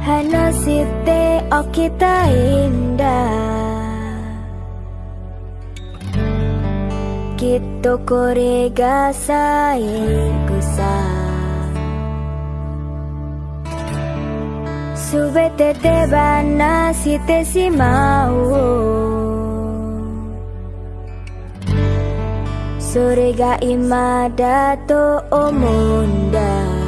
Hanosite okita oh indah. Kito kore ga saigo sa. Subete te banashite shimau それが今だと思うんだ